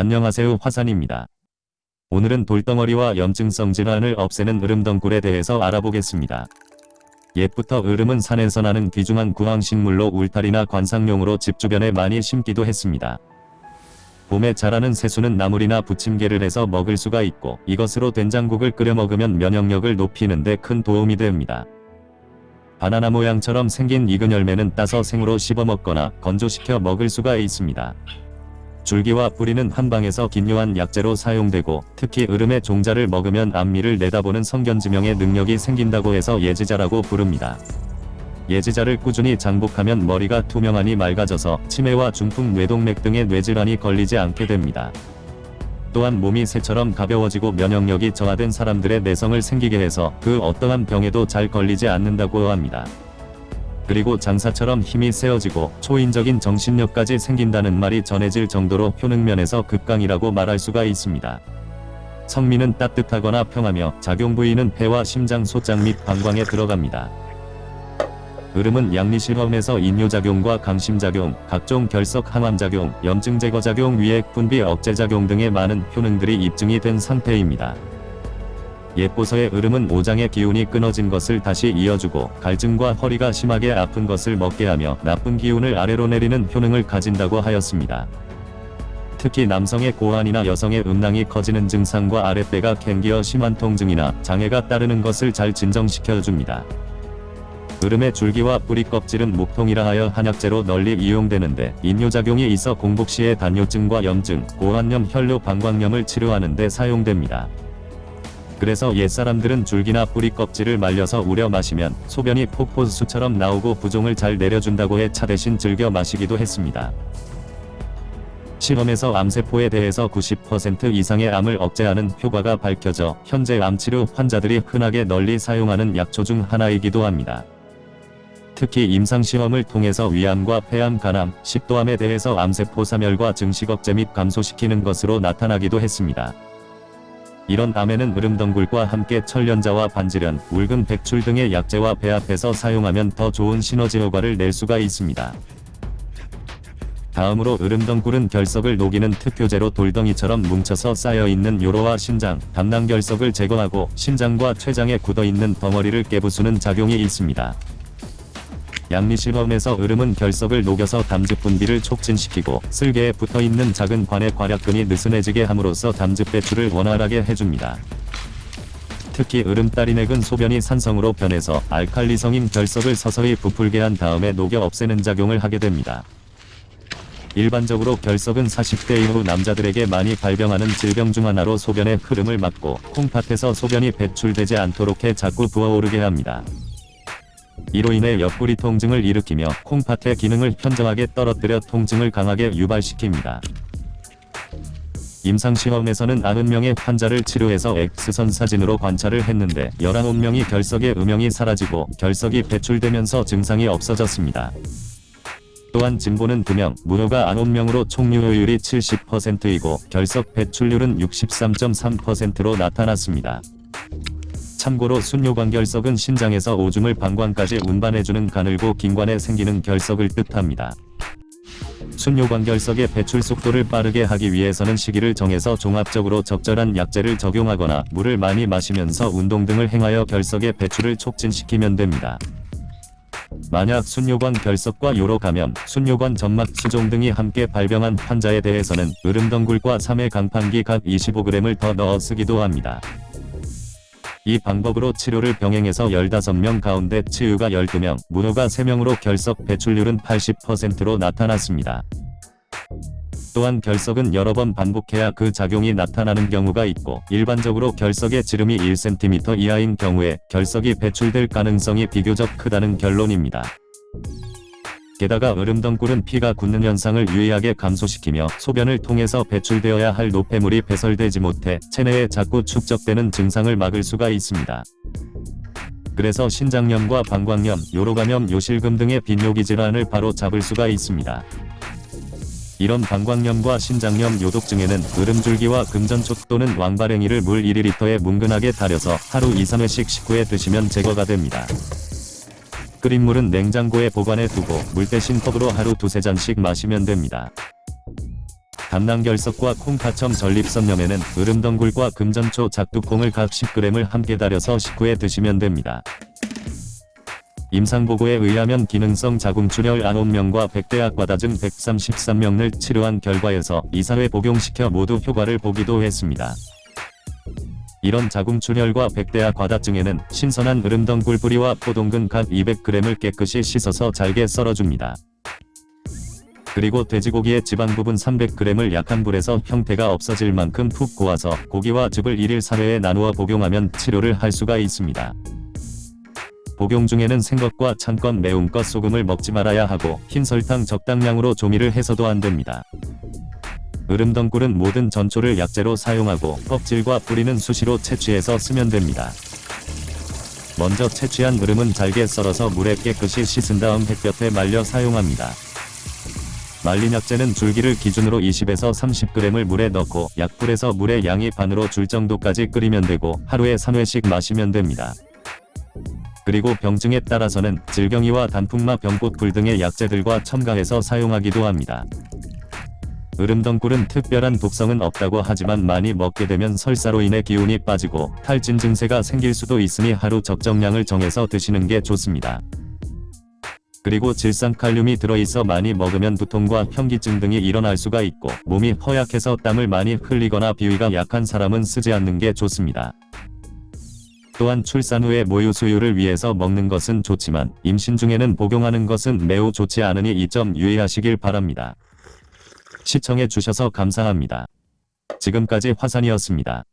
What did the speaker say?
안녕하세요 화산입니다. 오늘은 돌덩어리와 염증성 질환을 없애는 으름덩굴에 대해서 알아보겠습니다. 옛부터 으름은 산에서 나는 귀중한 구황식물로 울타리나 관상용으로 집 주변에 많이 심기도 했습니다. 봄에 자라는 새수는 나물이나 부침개를 해서 먹을 수가 있고 이것으로 된장국을 끓여 먹으면 면역력을 높이는 데 큰 도움이 됩니다. 바나나 모양처럼 생긴 익은 열매는 따서 생으로 씹어 먹거나 건조시켜 먹을 수가 있습니다. 줄기와 뿌리는 한방에서 긴요한 약재로 사용되고 특히 으름의 종자를 먹으면 앞니를 내다보는 성견지명의 능력이 생긴다고 해서 예지자라고 부릅니다. 예지자를 꾸준히 장복하면 머리가 투명하니 맑아져서 치매와 중풍 뇌동맥 등의 뇌질환이 걸리지 않게 됩니다. 또한 몸이 새처럼 가벼워지고 면역력이 저하된 사람들의 내성을 생기게 해서 그 어떠한 병에도 잘 걸리지 않는다고 합니다. 그리고 장사처럼 힘이 세어지고 초인적인 정신력까지 생긴다는 말이 전해질 정도로 효능면에서 극강이라고 말할 수가 있습니다. 성미는 따뜻하거나 평하며 작용 부위는 폐와 심장 소장 및 방광에 들어갑니다. 으름은 양리실험에서 인뇨작용과 강심작용, 각종 결석 항암작용, 염증 제거작용, 위액 분비 억제작용 등의 많은 효능들이 입증이 된 상태입니다. 예보서의 으름은 오장의 기운이 끊어진 것을 다시 이어주고 갈증과 허리가 심하게 아픈 것을 먹게 하며 나쁜 기운을 아래로 내리는 효능을 가진다고 하였습니다. 특히 남성의 고환이나 여성의 음낭이 커지는 증상과 아랫배가 캥기어 심한 통증이나 장애가 따르는 것을 잘 진정시켜줍니다. 으름의 줄기와 뿌리 껍질은 목통이라 하여 한약재로 널리 이용되는데 인뇨작용이 있어 공복 시에 단뇨증과 염증, 고환염, 혈뇨, 방광염을 치료하는 데 사용됩니다. 그래서 옛사람들은 줄기나 뿌리 껍질을 말려서 우려 마시면 소변이 폭포수처럼 나오고 부종을 잘 내려준다고 해 차 대신 즐겨 마시기도 했습니다. 실험에서 암세포에 대해서 90% 이상의 암을 억제하는 효과가 밝혀져 현재 암치료 환자들이 흔하게 널리 사용하는 약초 중 하나이기도 합니다. 특히 임상시험을 통해서 위암과 폐암, 간암, 식도암에 대해서 암세포 사멸과 증식 억제 및 감소시키는 것으로 나타나기도 했습니다. 이런 암에는 으름덩굴과 함께 천련자와 반지련, 울금 백출 등의 약재와 배합해서 사용하면 더 좋은 시너지 효과를 낼 수가 있습니다. 다음으로 으름덩굴은 결석을 녹이는 특효제로 돌덩이처럼 뭉쳐서 쌓여있는 요로와 신장, 담낭 결석을 제거하고 신장과 췌장에 굳어있는 덩어리를 깨부수는 작용이 있습니다. 양리실험에서 으름은 결석을 녹여서 담즙 분비를 촉진시키고 쓸개에 붙어있는 작은 관의 괄약근이 느슨해지게 함으로써 담즙 배출을 원활하게 해줍니다. 특히 으름따리넥은 소변이 산성으로 변해서 알칼리성인 결석을 서서히 부풀게 한 다음에 녹여 없애는 작용을 하게 됩니다. 일반적으로 결석은 40대 이후 남자들에게 많이 발병하는 질병 중 하나로 소변의 흐름을 막고 콩팥에서 소변이 배출되지 않도록 해 자꾸 부어오르게 합니다. 이로 인해 옆구리 통증을 일으키며 콩팥의 기능을 현저하게 떨어뜨려 통증을 강하게 유발시킵니다. 임상시험에서는 90명의 환자를 치료해서 X선 사진으로 관찰을 했는데 19명이 결석의 음영이 사라지고 결석이 배출되면서 증상이 없어졌습니다. 또한 진보는 2명, 무효가 9명으로 총유효율이 70%이고 결석 배출률은 63.3%로 나타났습니다. 참고로 순뇨관 결석은 신장에서 오줌을 방광까지 운반해주는 가늘고 긴 관에 생기는 결석을 뜻합니다. 순뇨관 결석의 배출 속도를 빠르게 하기 위해서는 시기를 정해서 종합적으로 적절한 약재를 적용하거나 물을 많이 마시면서 운동 등을 행하여 결석의 배출을 촉진시키면 됩니다. 만약 순뇨관 결석과 요로 감염, 순뇨관 점막 수종 등이 함께 발병한 환자에 대해서는 으름덩굴과 3회 강판기 각 25g을 더 넣어 쓰기도 합니다. 이 방법으로 치료를 병행해서 15명 가운데 치유가 12명, 무효가 3명으로 결석 배출률은 80%로 나타났습니다. 또한 결석은 여러 번 반복해야 그 작용이 나타나는 경우가 있고 일반적으로 결석의 지름이 1cm 이하인 경우에 결석이 배출될 가능성이 비교적 크다는 결론입니다. 게다가 으름덩굴은 피가 굳는 현상을 유의하게 감소시키며 소변을 통해서 배출되어야 할 노폐물이 배설되지 못해 체내에 자꾸 축적되는 증상을 막을 수가 있습니다. 그래서 신장염과 방광염, 요로감염, 요실금 등의 빈뇨기 질환을 바로 잡을 수가 있습니다. 이런 방광염과 신장염 요독증에는 으름줄기와 금전촉 또는 왕바랭이를 물 1리터에 뭉근하게 달여서 하루 2-3회씩 식후에 드시면 제거가 됩니다. 끓인 물은 냉장고에 보관해 두고 물 대신 컵으로 하루 두세 잔씩 마시면 됩니다. 담낭결석과 콩파첨 전립선염에는 으름덩굴과 금전초 작두콩을 각 10g을 함께 달여서 식후에 드시면 됩니다. 임상보고에 의하면 기능성 자궁출혈 9명과 백대학과다 증 133명을 치료한 결과에서 이사회 복용시켜 모두 효과를 보기도 했습니다. 이런 자궁출혈과 백대와 과다증에는 신선한 으름덩굴 뿌리와 포동근 각 200g을 깨끗이 씻어서 잘게 썰어줍니다. 그리고 돼지고기의 지방 부분 300g을 약한 불에서 형태가 없어질 만큼 푹 고아서 고기와 즙을 1일 3회에 나누어 복용하면 치료를 할 수가 있습니다. 복용 중에는 생것과 찬것 매운것 소금을 먹지 말아야 하고 흰 설탕 적당량으로 조미를 해서도 안됩니다. 으름덩굴은 모든 전초를 약재로 사용하고 껍질과 뿌리는 수시로 채취해서 쓰면 됩니다. 먼저 채취한 으름은 잘게 썰어서 물에 깨끗이 씻은 다음 햇볕에 말려 사용합니다. 말린 약재는 줄기를 기준으로 20에서 30g을 물에 넣고 약불에서 물의 양이 반으로 줄 정도까지 끓이면 되고 하루에 3회씩 마시면 됩니다. 그리고 병증에 따라서는 질경이와 단풍마 병꽃불 등의 약재들과 첨가해서 사용하기도 합니다. 으름덩굴은 특별한 독성은 없다고 하지만 많이 먹게 되면 설사로 인해 기운이 빠지고 탈진 증세가 생길 수도 있으니 하루 적정량을 정해서 드시는 게 좋습니다. 그리고 질산칼륨이 들어있어 많이 먹으면 두통과 현기증 등이 일어날 수가 있고 몸이 허약해서 땀을 많이 흘리거나 비위가 약한 사람은 쓰지 않는 게 좋습니다. 또한 출산 후에 모유 수유를 위해서 먹는 것은 좋지만 임신 중에는 복용하는 것은 매우 좋지 않으니 이 점 유의하시길 바랍니다. 시청해 주셔서 감사합니다. 지금까지 화산이었습니다.